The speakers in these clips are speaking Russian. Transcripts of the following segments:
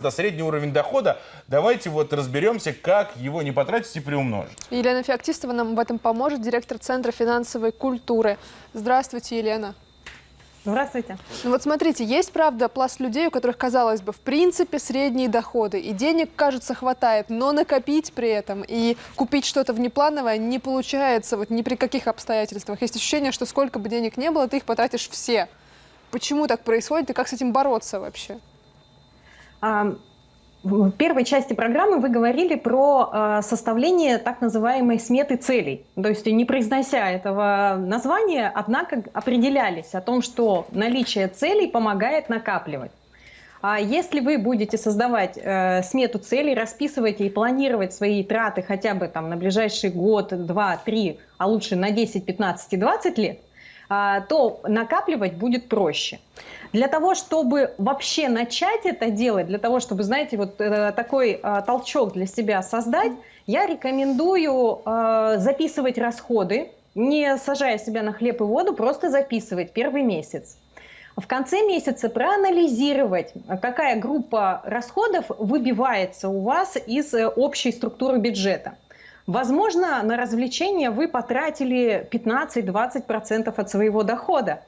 Это средний уровень дохода. Давайте вот разберемся, как его не потратить и приумножить. Елена Феоктистова нам в этом поможет, директор Центра финансовой культуры. Здравствуйте, Елена. Здравствуйте. Ну вот смотрите, есть, правда, пласт людей, у которых, казалось бы, в принципе, средние доходы, и денег, кажется, хватает, но накопить при этом и купить что-то внеплановое не получается вот ни при каких обстоятельствах. Есть ощущение, что сколько бы денег не было, ты их потратишь все. Почему так происходит и как с этим бороться вообще? В первой части программы вы говорили про э, составление так называемой сметы целей. То есть не произнося этого названия, однако определялись о том, что наличие целей помогает накапливать. А если вы будете создавать э, смету целей, расписывать и планировать свои траты хотя бы там на ближайший год, два, три, а лучше на 10, 15 и 20 лет, то накапливать будет проще. Для того, чтобы вообще начать это делать, для того, чтобы, знаете, вот э, такой э, толчок для себя создать, я рекомендую э, записывать расходы, не сажая себя на хлеб и воду, просто записывать первый месяц. В конце месяца проанализировать, какая группа расходов выбивается у вас из общей структуры бюджета. Возможно, на развлечения вы потратили 15-20% от своего дохода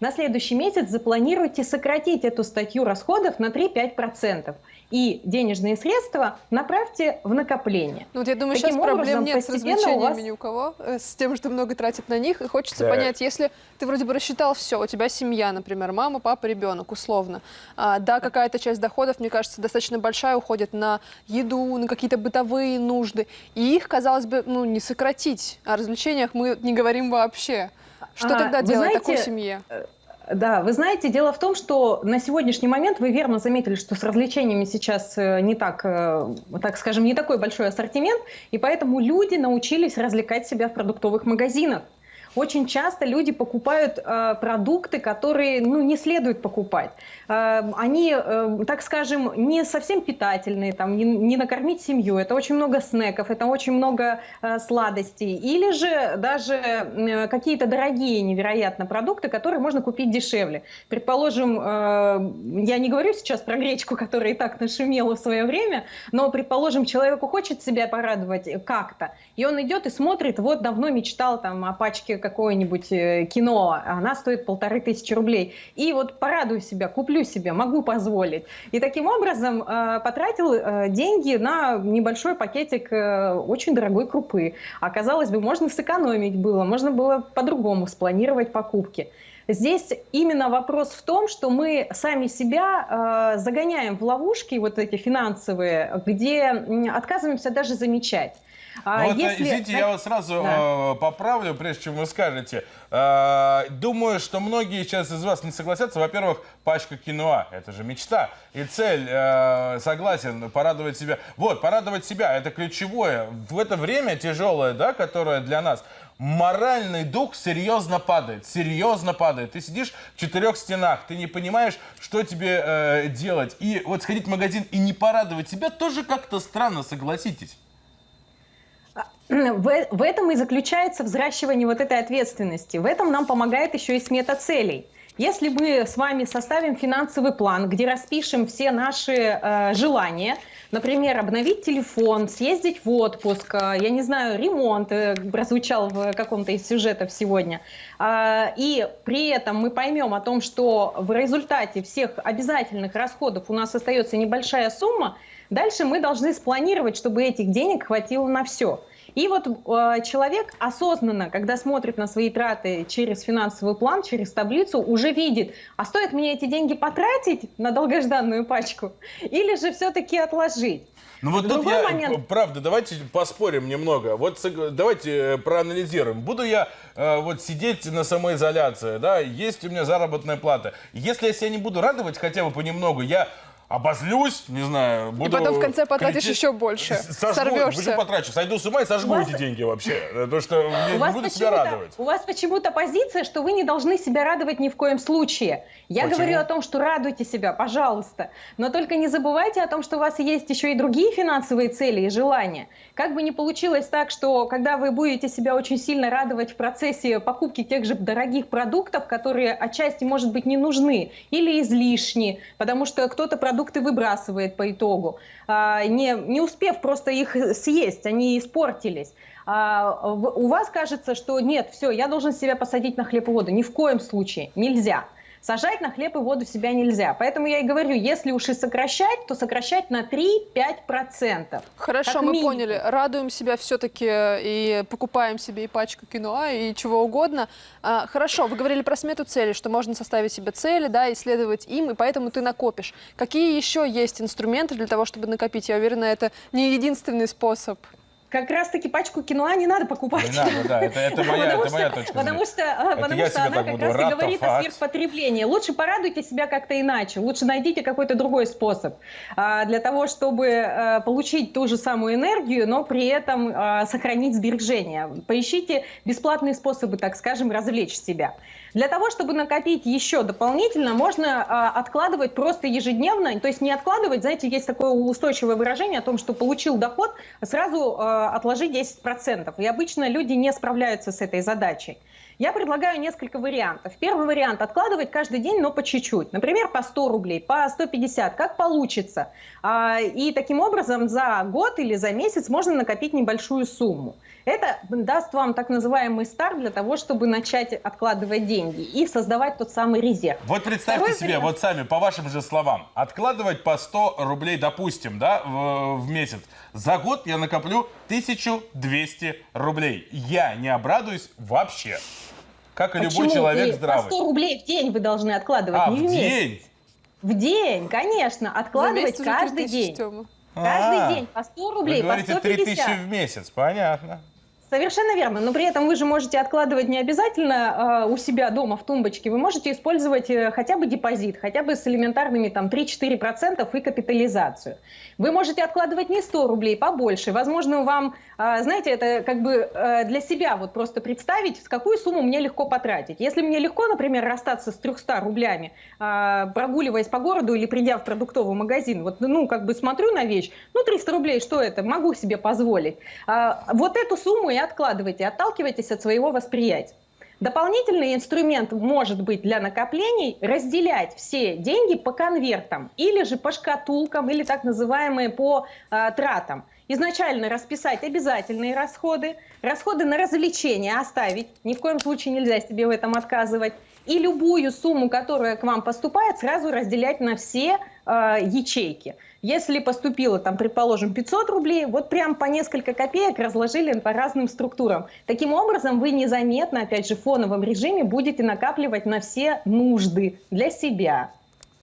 на следующий месяц запланируйте сократить эту статью расходов на 3-5%. И денежные средства направьте в накопление. Ну, вот я думаю, Таким сейчас проблем нет с развлечениями вас... ни у кого, э, с тем, что много тратит на них. И хочется да. понять, если ты вроде бы рассчитал все, у тебя семья, например, мама, папа, ребенок, условно. А, да, какая-то часть доходов, мне кажется, достаточно большая, уходит на еду, на какие-то бытовые нужды. И их, казалось бы, ну, не сократить. О развлечениях мы не говорим вообще. Что а, тогда делать знаете, такой семье? Э, да, вы знаете, дело в том, что на сегодняшний момент вы верно заметили, что с развлечениями сейчас э, не так, э, так скажем, не такой большой ассортимент, и поэтому люди научились развлекать себя в продуктовых магазинах очень часто люди покупают э, продукты, которые ну, не следует покупать. Э, они, э, так скажем, не совсем питательные, там, не, не накормить семью. Это очень много снеков, это очень много э, сладостей. Или же даже э, какие-то дорогие невероятно продукты, которые можно купить дешевле. Предположим, э, я не говорю сейчас про гречку, которая и так нашумела в свое время, но, предположим, человеку хочет себя порадовать как-то, и он идет и смотрит, вот давно мечтал там о пачке какое-нибудь э, кино, а она стоит полторы тысячи рублей. И вот порадую себя, куплю себе, могу позволить. И таким образом э, потратил э, деньги на небольшой пакетик очень дорогой крупы. А казалось бы, можно сэкономить было, можно было по-другому спланировать покупки. Здесь именно вопрос в том, что мы сами себя э, загоняем в ловушки вот эти финансовые, где отказываемся даже замечать. А вот, если... Извините, я вас сразу да. э, поправлю, прежде чем вы скажете. Э, думаю, что многие сейчас из вас не согласятся. Во-первых, пачка киноа – это же мечта. И цель, э, согласен, порадовать себя. Вот, порадовать себя – это ключевое. В это время тяжелое, да, которое для нас, моральный дух серьезно падает, серьезно падает. Ты сидишь в четырех стенах, ты не понимаешь, что тебе э, делать. И вот сходить в магазин и не порадовать себя тоже как-то странно, согласитесь. В, в этом и заключается взращивание вот этой ответственности. В этом нам помогает еще и смета целей. Если мы с вами составим финансовый план, где распишем все наши э, желания, например, обновить телефон, съездить в отпуск, э, я не знаю, ремонт э, прозвучал в каком-то из сюжетов сегодня, э, и при этом мы поймем о том, что в результате всех обязательных расходов у нас остается небольшая сумма, дальше мы должны спланировать, чтобы этих денег хватило на все. И вот э, человек осознанно, когда смотрит на свои траты через финансовый план, через таблицу, уже видит, а стоит мне эти деньги потратить на долгожданную пачку или же все-таки отложить. Ну вот тут я, момент... правда, давайте поспорим немного. Вот давайте э, проанализируем. Буду я э, вот сидеть на самоизоляции, да, есть у меня заработная плата. Если я себя не буду радовать хотя бы понемногу, я обозлюсь, не знаю, буду... И потом в конце потратишь кричать, еще больше, сожгу, сорвешься. потрачу, сойду с ума и сожгу вас... эти деньги вообще, потому что я не буду себя радовать. У вас почему-то позиция, что вы не должны себя радовать ни в коем случае. Я Почему? говорю о том, что радуйте себя, пожалуйста, но только не забывайте о том, что у вас есть еще и другие финансовые цели и желания. Как бы ни получилось так, что когда вы будете себя очень сильно радовать в процессе покупки тех же дорогих продуктов, которые отчасти, может быть, не нужны или излишни, потому что кто-то продукт продукты выбрасывает по итогу, а, не, не успев просто их съесть, они испортились. А, у вас кажется, что нет, все, я должен себя посадить на хлеб и воду. Ни в коем случае, нельзя. Сажать на хлеб и воду себя нельзя. Поэтому я и говорю, если уж и сокращать, то сокращать на 3-5%. Хорошо, мы поняли. Радуем себя все-таки и покупаем себе и пачку киноа, и чего угодно. А, хорошо, вы говорили про смету цели, что можно составить себе цели, да, исследовать им, и поэтому ты накопишь. Какие еще есть инструменты для того, чтобы накопить? Я уверена, это не единственный способ как раз-таки пачку киноа не надо покупать. Не надо, да, это, это, моя, это моя точка Потому что, это потому что она как раз и говорит о сверхпотреблении. Лучше порадуйте себя как-то иначе, лучше найдите какой-то другой способ а, для того, чтобы а, получить ту же самую энергию, но при этом а, сохранить сбережения. Поищите бесплатные способы, так скажем, развлечь себя. Для того, чтобы накопить еще дополнительно, можно а, откладывать просто ежедневно, то есть не откладывать, знаете, есть такое устойчивое выражение о том, что получил доход, сразу а, отложи 10%. И обычно люди не справляются с этой задачей. Я предлагаю несколько вариантов. Первый вариант – откладывать каждый день, но по чуть-чуть. Например, по 100 рублей, по 150, как получится. А, и таким образом за год или за месяц можно накопить небольшую сумму. Это даст вам так называемый старт для того, чтобы начать откладывать деньги и создавать тот самый резерв. Вот представьте Второй себе, вариант... вот сами, по вашим же словам, откладывать по 100 рублей, допустим, да, в, в месяц. За год я накоплю 1200 рублей. Я не обрадуюсь вообще. Как и Почему? любой человек здравый. По 100 рублей в день вы должны откладывать, а, не в, в день? В день, конечно. Откладывать каждый день. Каждый а, день по 100 рублей, вы говорите, по 150. 3000 в месяц, понятно. Совершенно верно, но при этом вы же можете откладывать не обязательно э, у себя дома в тумбочке, вы можете использовать э, хотя бы депозит, хотя бы с элементарными там 3-4% и капитализацию. Вы можете откладывать не 100 рублей, побольше. Возможно, вам, э, знаете, это как бы э, для себя вот просто представить, с какую сумму мне легко потратить. Если мне легко, например, расстаться с 300 рублями, э, прогуливаясь по городу или придя в продуктовый магазин, вот, ну, как бы смотрю на вещь, ну, 300 рублей, что это, могу себе позволить. Э, вот эту сумму я откладывайте, отталкивайтесь от своего восприятия. Дополнительный инструмент может быть для накоплений разделять все деньги по конвертам или же по шкатулкам или так называемые по э, тратам. Изначально расписать обязательные расходы, расходы на развлечения оставить, ни в коем случае нельзя себе в этом отказывать. И любую сумму, которая к вам поступает, сразу разделять на все э, ячейки. Если поступило, там, предположим, 500 рублей, вот прям по несколько копеек разложили по разным структурам. Таким образом, вы незаметно, опять же, в фоновом режиме будете накапливать на все нужды для себя.